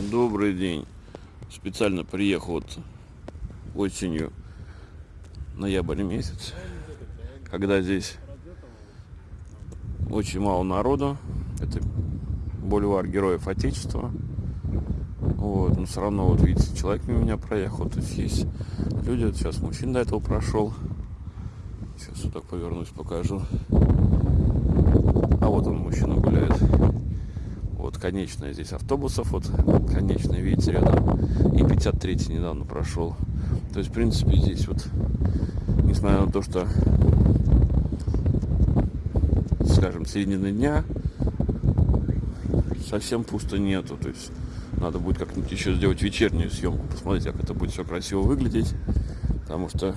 Добрый день. Специально приехал вот осенью, ноябрь месяц, когда здесь очень мало народу. Это бульвар Героев Отечества. Вот, но все равно, вот видите, человек мимо меня проехал. То есть есть люди, вот сейчас мужчина до этого прошел. Сейчас вот так повернусь, покажу. А вот он, мужчина гуляет. Вот конечная здесь автобусов, вот конечная, видите, рядом. И 53 недавно прошел. То есть, в принципе, здесь вот, несмотря на то, что, скажем, середины дня, совсем пусто нету. То есть, надо будет как-нибудь еще сделать вечернюю съемку, посмотреть, как это будет все красиво выглядеть. Потому что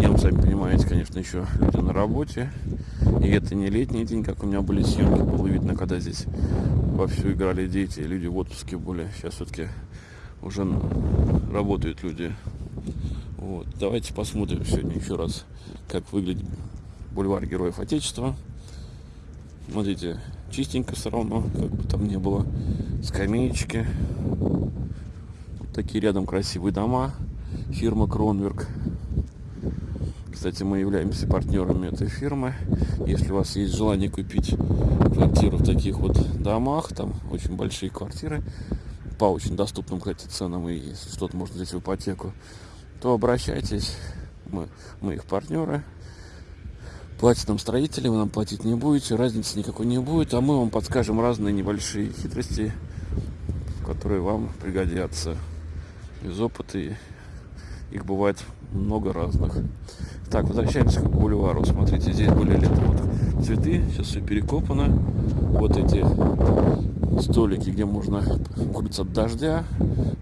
днем, сами понимаете, конечно, еще люди на работе. И это не летний день, как у меня были съемки, было видно, когда здесь вовсю играли дети, люди в отпуске были. Сейчас все-таки уже работают люди. Вот. Давайте посмотрим сегодня еще раз, как выглядит бульвар Героев Отечества. Смотрите, чистенько все равно, как бы там не было. Скамеечки. Вот такие рядом красивые дома. Фирма Кронверк. Кстати, мы являемся партнерами этой фирмы. Если у вас есть желание купить квартиру в таких вот домах, там очень большие квартиры, по очень доступным, кстати, ценам, и если что-то можно взять в ипотеку, то обращайтесь. Мы, мы их партнеры. Платят нам строители, вы нам платить не будете, разницы никакой не будет, а мы вам подскажем разные небольшие хитрости, которые вам пригодятся из опыта. Их бывает много разных. Так, возвращаемся к бульвару. Смотрите, здесь были летом вот цветы, сейчас все перекопано. Вот эти столики, где можно укрыться от дождя,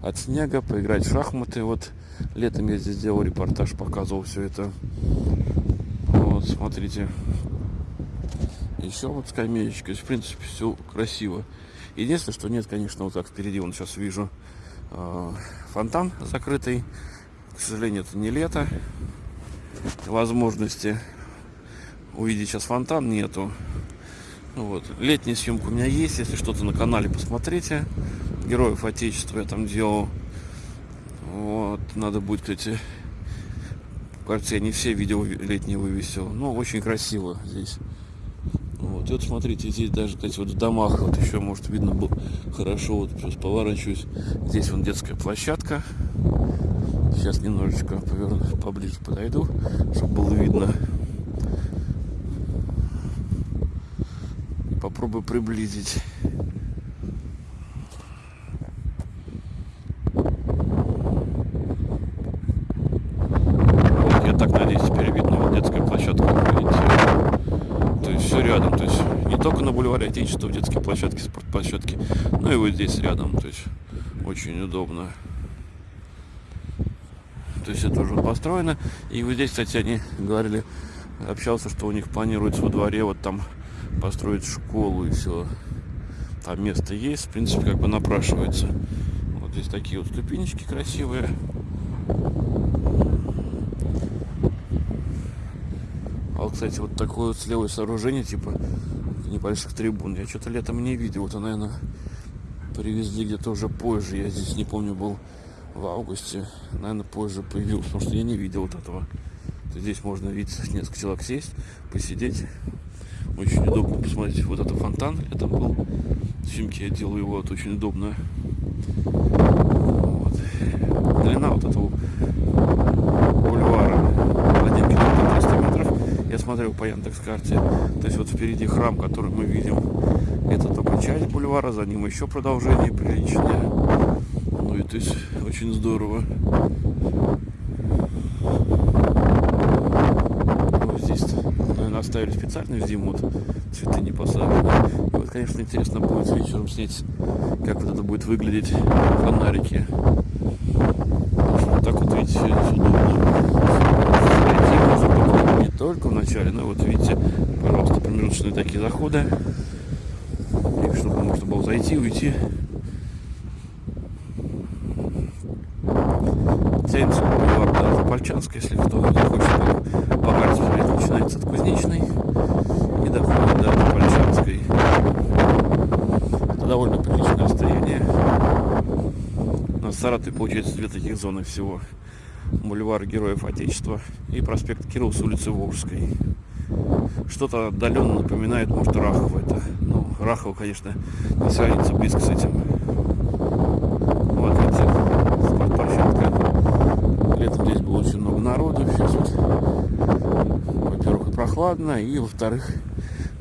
от снега, поиграть в шахматы. Вот летом я здесь делал репортаж, показывал все это. Вот, смотрите. Еще вот скамеечка. В принципе, все красиво. Единственное, что нет, конечно, вот так впереди, вон сейчас вижу э, фонтан закрытый. К сожалению, это не лето. Возможности увидеть сейчас фонтан нету. Ну вот. Летняя съемка у меня есть. Если что-то на канале посмотрите. Героев Отечества я там делал. Вот. Надо будет, кстати, кажется, я не все видео летние вывесил. Но очень красиво здесь. Вот, и вот смотрите, здесь даже, кстати, вот в домах вот еще, может, видно было хорошо. Вот сейчас поворачиваюсь. Здесь вон детская площадка. Сейчас немножечко поверну, поближе подойду, чтобы было видно. Попробую приблизить. Я так надеюсь, теперь видно вот детская площадка. Видите? То есть все рядом. То есть не только на бульваре Отечества в детской площадке, спортплощадке, но и вот здесь рядом. То есть очень удобно. Это уже построено. И вот здесь, кстати, они говорили, общался, что у них планируется во дворе вот там построить школу и все. Там место есть, в принципе, как бы напрашивается. Вот здесь такие вот ступенечки красивые. А вот, кстати, вот такое вот слева сооружение, типа небольших трибун. Я что-то летом не видел. Это, наверное, привезли где-то уже позже. Я здесь не помню, был в августе, наверное, позже появился, потому что я не видел вот этого. Здесь можно видеть несколько человек сесть, посидеть. Очень удобно посмотреть вот это фонтан. Там был. Снимки я делаю его, вот очень удобно. Вот. Длина вот этого бульвара 1 километр 300 метров. Я смотрел по Яндекс карте. То есть вот впереди храм, который мы видим. Это только часть бульвара, за ним еще продолжение приличное. Есть очень здорово. Вот здесь, наверное, оставили специально в зиму, вот, цветы не посажены. И вот, конечно, интересно будет вечером снять, как вот это будет выглядеть фонарики. Вот так вот, видите, удобно. Не только в начале, но вот видите, пожалуйста, промежуточные такие заходы. И чтобы можно было зайти, уйти. тянется бульвар до Запольчанска, если кто захочет по карте смотреть, начинается от Кузнечной и доходит до Запольчанской. Это довольно довольно приличное расстояние. На Саратове получается две таких зоны всего. Бульвар Героев Отечества и проспект Кирилл с улицы Волжской. Что-то отдаленно напоминает, может, Рахов это. Ну, Рахов, конечно, не сравнится близко с этим. Вот, видите, спортплощадка. Летом здесь было очень много народу. Сейчас вот, во-первых, и прохладно, и, во-вторых,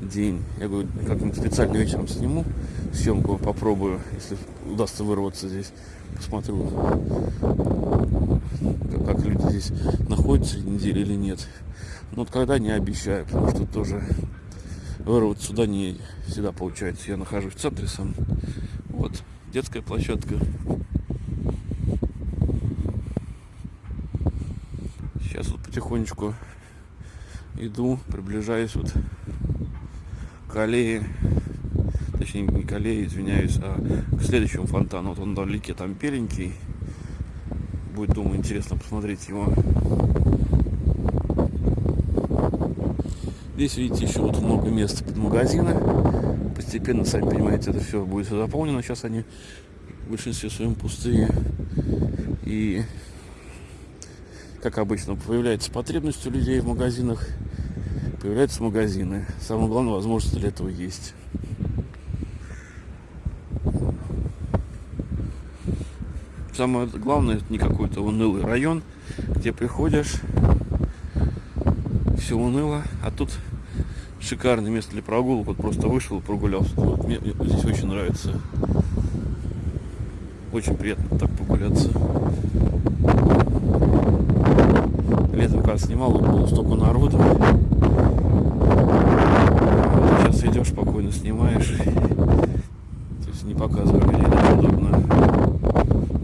день. Я говорю, как-нибудь специально вечером сниму съемку, попробую, если удастся вырваться здесь. Посмотрю, как, люди здесь находятся недели или нет. Но вот когда не обещаю, потому что тоже вырваться сюда не всегда получается. Я нахожусь в центре сам. Вот, детская площадка. Сейчас вот потихонечку иду, приближаюсь вот к аллее, точнее не аллее, извиняюсь, а к следующему фонтану. Вот он вдалеке там беленький. Будет, думаю, интересно посмотреть его. Здесь, видите, еще вот много места под магазины. Постепенно, сами понимаете, это все будет заполнено. Сейчас они в большинстве своем пустые. И, как обычно, появляется потребность у людей в магазинах. Появляются магазины. Самое главное, возможность для этого есть. Самое главное, это не какой-то унылый район, где приходишь, все уныло, а тут шикарное место для прогулок. Вот просто вышел, прогулялся. Вот мне здесь очень нравится. Очень приятно так прогуляться. Летом, когда снимал, было столько народу. Сейчас идешь, спокойно снимаешь. То есть не показывая людей, удобно.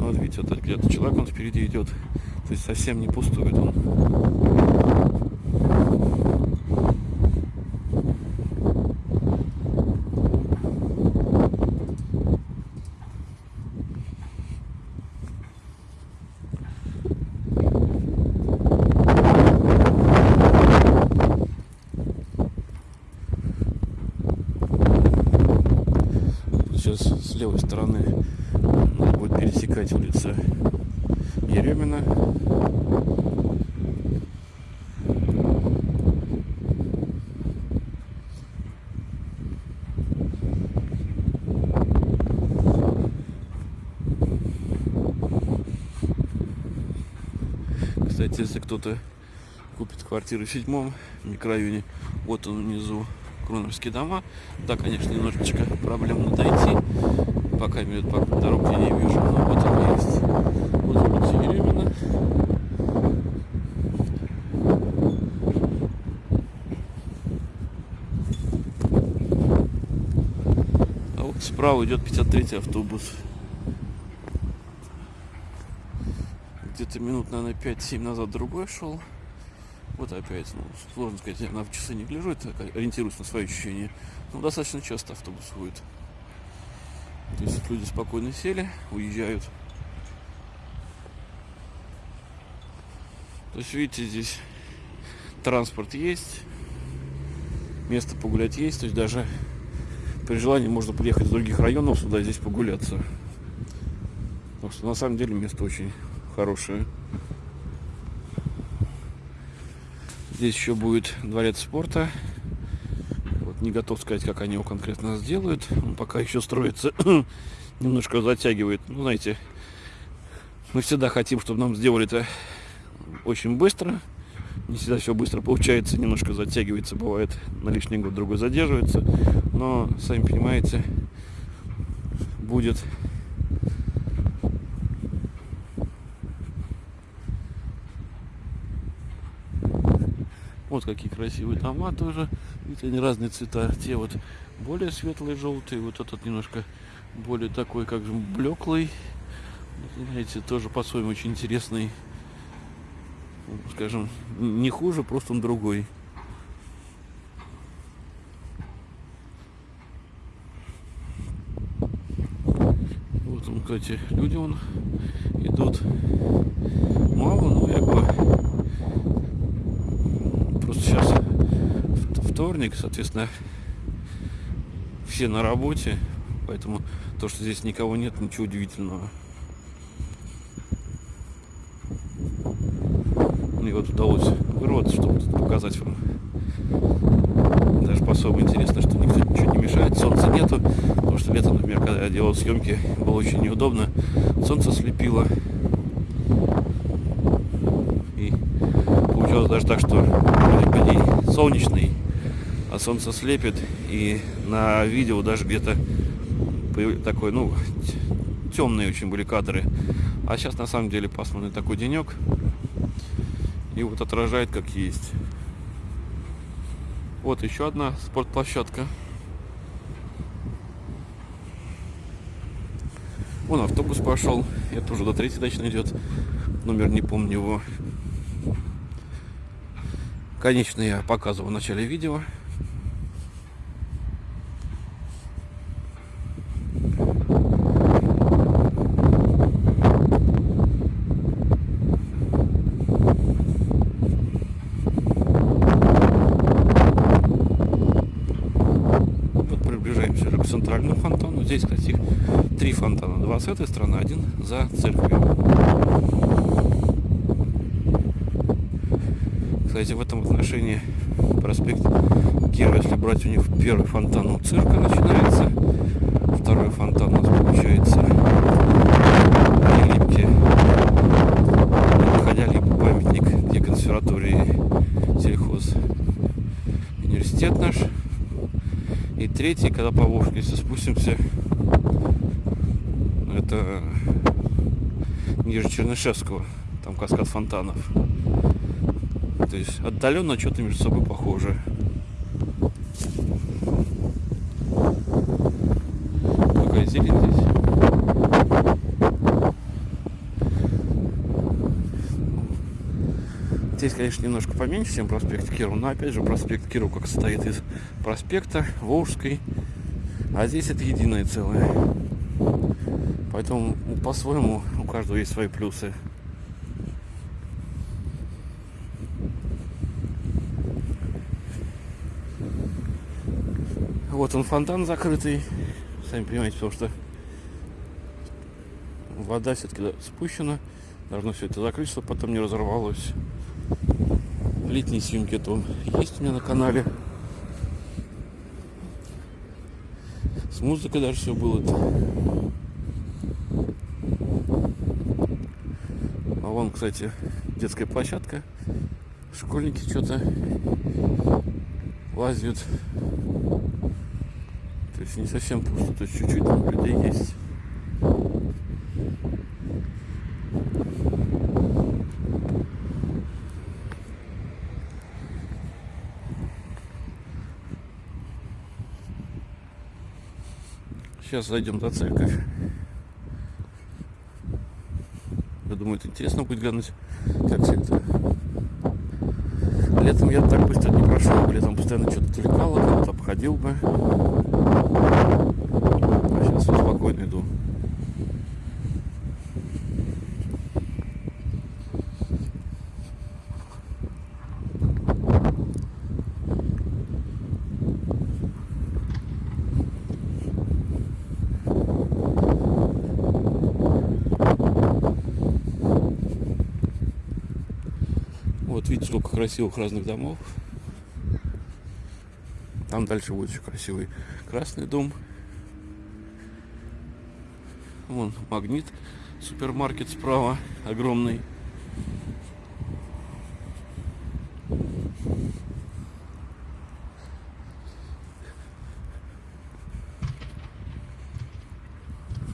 Ну, вот видите, вот где-то человек он впереди идет. То есть совсем не пустует он. сейчас с левой стороны надо будет пересекать улицу Еремина. Кстати, если кто-то купит квартиру в седьмом микрорайоне, вот он внизу Кроновские дома. Да, конечно, немножечко проблемно дойти. Пока имеют по дорог я не вижу, но вот она есть. Вот улица Еремина. А вот справа идет 53 автобус. Где-то минут, наверное, 5-7 назад другой шел. Вот опять, ну, сложно сказать, я на часы не гляжу, это ориентируюсь на свои ощущения. Но достаточно часто автобус ходит. То есть люди спокойно сели, уезжают. То есть, видите, здесь транспорт есть, место погулять есть, то есть даже при желании можно приехать из других районов сюда здесь погуляться. Потому что на самом деле место очень хорошее. Здесь еще будет дворец спорта. Вот не готов сказать, как они его конкретно сделают. Он пока еще строится, немножко затягивает. Ну, знаете, мы всегда хотим, чтобы нам сделали это очень быстро. Не всегда все быстро получается, немножко затягивается, бывает на лишний год другой задерживается. Но, сами понимаете, будет Вот какие красивые дома тоже. Видите, они разные цвета. Те вот более светлые, желтые. Вот этот немножко более такой, как же, блеклый. Знаете, тоже по-своему очень интересный. Скажем, не хуже, просто он другой. Вот он, кстати, люди он идут мало, но я говорю, вторник, соответственно, все на работе, поэтому То, что здесь никого нет, ничего удивительного. Мне вот удалось вырваться, чтобы показать вам. Даже по-особому интересно, что никто ничего не мешает. Солнца нету, потому что летом, например, когда я делал съемки, было очень неудобно. Солнце слепило. И получилось даже так, что солнечный, а солнце слепит. И на видео даже где-то такой, ну, темные очень были кадры. А сейчас на самом деле пасмурный такой денек. И вот отражает как есть. Вот еще одна спортплощадка. Вон автобус пошел. Это уже до третьей точно идет. Номер не помню его. Конечно, я показывал в начале видео. центральному фонтану. Здесь, кстати, три фонтана. Два с этой стороны, один за церковью. Кстати, в этом отношении проспект Кира, если брать у них первый фонтан у цирка начинается, второй фонтан у нас получается в Липке, находя либо памятник, где консерватории сельхоз университет наш, и третий, когда по если спустимся, это ниже Чернышевского, там каскад фонтанов. То есть отдаленно что-то между собой похоже. Какая зелень здесь. Здесь, конечно, немножко поменьше, чем проспект Кирова, но опять же проспект Кирова как состоит из проспекта Волжской, а здесь это единое целое. Поэтому по-своему у каждого есть свои плюсы. Вот он фонтан закрытый, сами понимаете, потому что вода все-таки спущена, должно все это закрыть, чтобы потом не разорвалось летние съемки то есть у меня на канале. С музыкой даже все было. -то. А вон, кстати, детская площадка. Школьники что-то лазят. Есть не совсем пусто, то есть чуть-чуть людей есть. Сейчас зайдем за церковь. Я думаю, это интересно будет глянуть, как все это. Летом я так быстро не прошел. Летом постоянно что-то отвлекало, кого-то обходил бы. А сейчас спокойно иду. Вот видите, сколько красивых разных домов. Там дальше будет еще красивый красный дом. Вон магнит, супермаркет справа, огромный.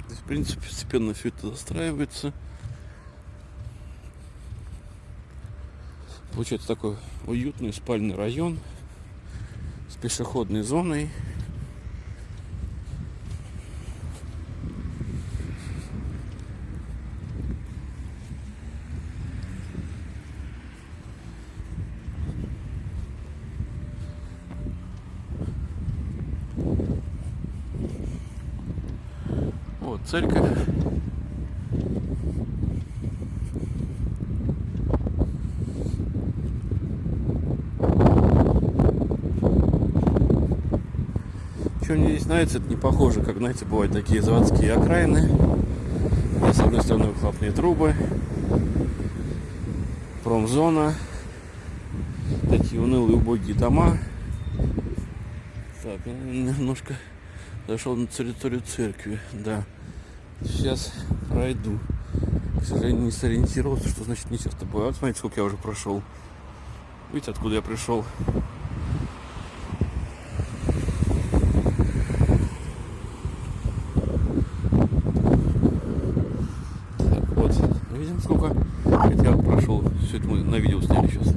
Здесь, в принципе, постепенно все это застраивается. Получается такой уютный спальный район пешеходной зоной. Вот церковь. Что мне здесь нравится, это не похоже, как, знаете, бывают такие заводские окраины. С одной стороны выхлопные трубы, промзона, такие унылые убогие дома. Так, немножко зашел на территорию церкви, да. Сейчас пройду. К сожалению, не сориентировался, что значит не часто бывает. Смотрите, сколько я уже прошел. Видите, откуда я пришел? Все это мы на видео сняли сейчас.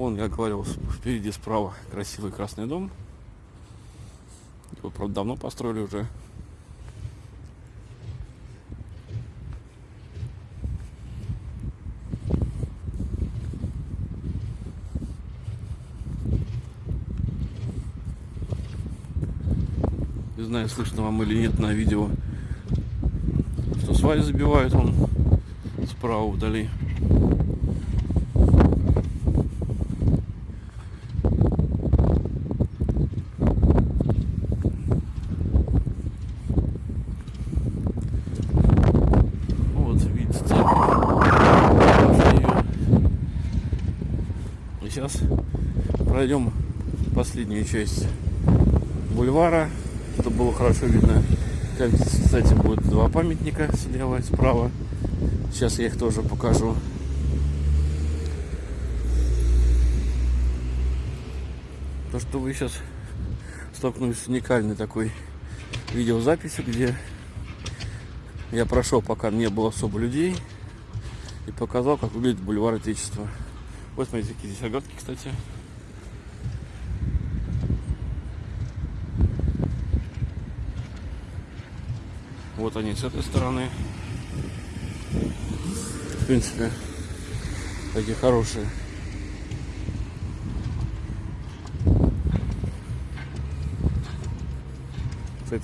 Вон, я говорил, впереди справа красивый красный дом. Его, правда, давно построили уже. Не знаю, слышно вам или нет на видео, что сваи забивают он справа вдали. Вот, видите, И сейчас пройдем последнюю часть бульвара чтобы было хорошо видно. Там, кстати, будет два памятника слева и справа. Сейчас я их тоже покажу. То, что вы сейчас столкнулись с уникальной такой видеозаписью, где я прошел, пока не было особо людей, и показал, как выглядит бульвар Отечества. Вот смотрите, какие здесь оградки, кстати. Вот они с этой стороны. В принципе, такие хорошие.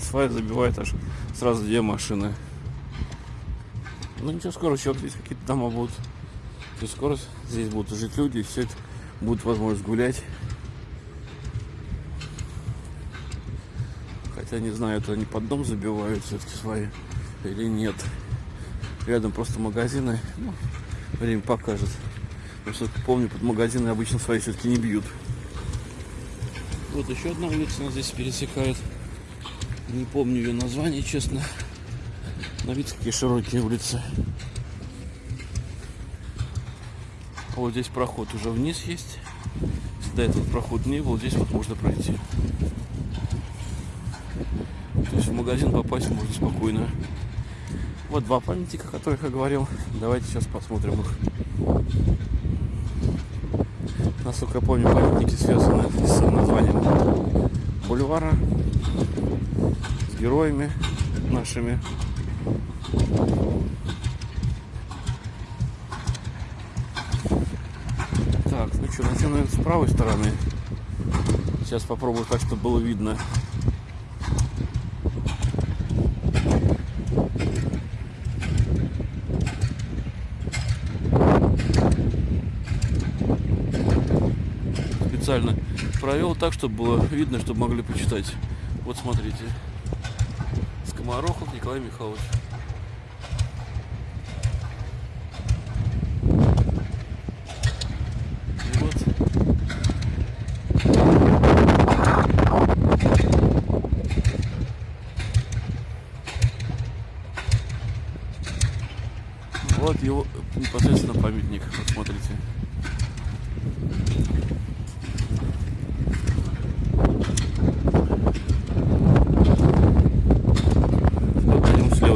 Свай забивает аж сразу две машины. Ну ничего, скоро еще здесь какие-то дома будут. То скоро здесь будут жить люди, и все это будет возможность гулять. Хотя не знаю, это они под дом забивают все-таки свои или нет. Рядом просто магазины. Ну, время покажет. Потому что помню, под магазины обычно свои все-таки не бьют. Вот еще одна улица нас здесь пересекает. Не помню ее название, честно. Но видите, какие широкие улицы. Вот здесь проход уже вниз есть. Если до этого проход не был, здесь вот можно пройти. То есть в магазин попасть можно спокойно. Вот два памятника, о которых я говорил. Давайте сейчас посмотрим их. Насколько я помню, памятники связаны с названием бульвара, с героями нашими. Так, начнем, наверное, с правой стороны. Сейчас попробую так, чтобы было видно. специально провел так, чтобы было видно, чтобы могли почитать. Вот смотрите. Скоморохов Николай Михайлович. Вот его непосредственно памятник. Вот смотрите.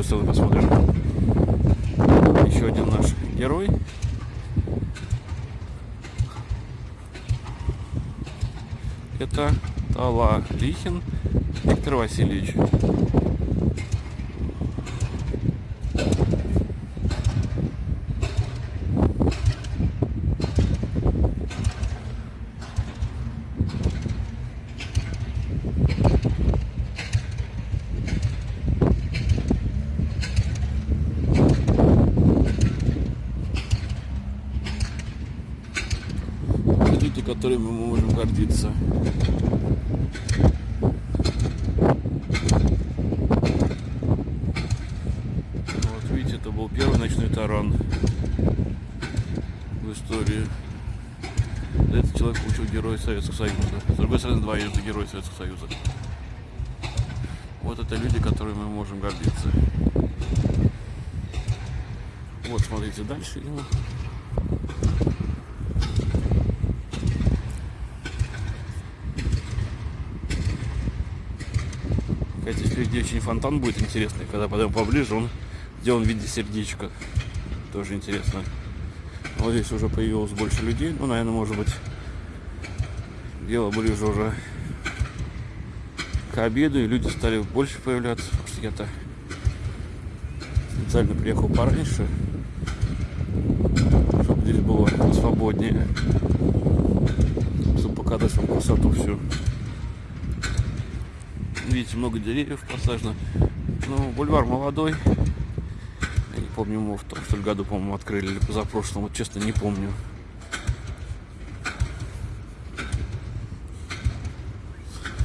Давай посмотрим. Еще один наш герой. Это Тала Лихин Виктор Васильевич. Которыми мы можем гордиться. Вот видите, это был первый ночной таран в истории. Этот человек получил Героя Советского Союза. С другой стороны, двоежды Герой Советского Союза. Вот это люди, которыми мы можем гордиться. Вот, смотрите, дальше. Впереди очень фонтан будет интересный. Когда подойдем поближе, он сделан в виде сердечка. Тоже интересно. Вот здесь уже появилось больше людей. Ну, наверное, может быть, дело ближе уже к обеду, и люди стали больше появляться. Потому что я-то специально приехал пораньше, чтобы здесь было свободнее. Чтобы показать вам красоту всю. Видите, много деревьев посажено. Ну, бульвар молодой. Я не помню, ему в том, что ли, году, по-моему, открыли или позапрошлом. Вот честно, не помню.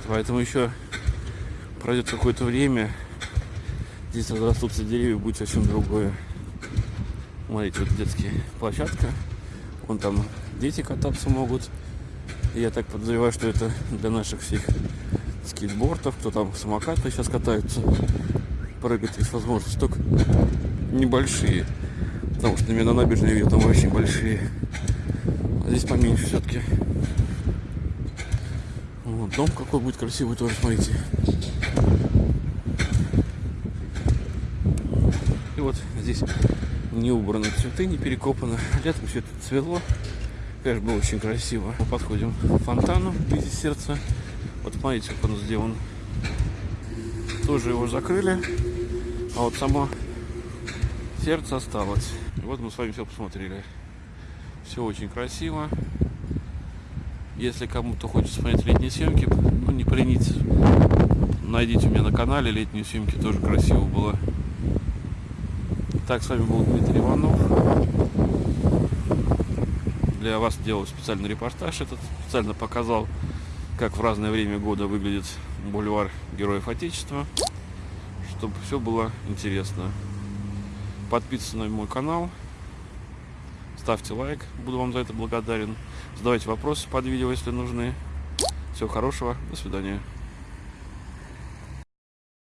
Поэтому еще пройдет какое-то время. Здесь разрастутся деревья, будет совсем другое. Смотрите, вот детская площадка. Вон там дети кататься могут. Я так подозреваю, что это для наших всех скейтбордов, кто там самокаты сейчас катаются. Прыгать есть возможность, только небольшие. Потому что на меня на набережной видел, там очень большие. А здесь поменьше все-таки. Вот, дом какой будет красивый тоже, смотрите. И вот здесь не убраны цветы, не перекопано. Летом все это цвело. Конечно, было очень красиво. Мы подходим к фонтану в виде сердца. Вот смотрите, как он сделан. Тоже его закрыли. А вот само сердце осталось. Вот мы с вами все посмотрели. Все очень красиво. Если кому-то хочется смотреть летние съемки, ну не поленитесь. Найдите у меня на канале летние съемки, тоже красиво было. Так, с вами был Дмитрий Иванов. Для вас делал специальный репортаж этот. Специально показал, как в разное время года выглядит бульвар Героев Отечества. Чтобы все было интересно. Подписывайтесь на мой канал. Ставьте лайк, буду вам за это благодарен. Задавайте вопросы под видео, если нужны. Всего хорошего, до свидания.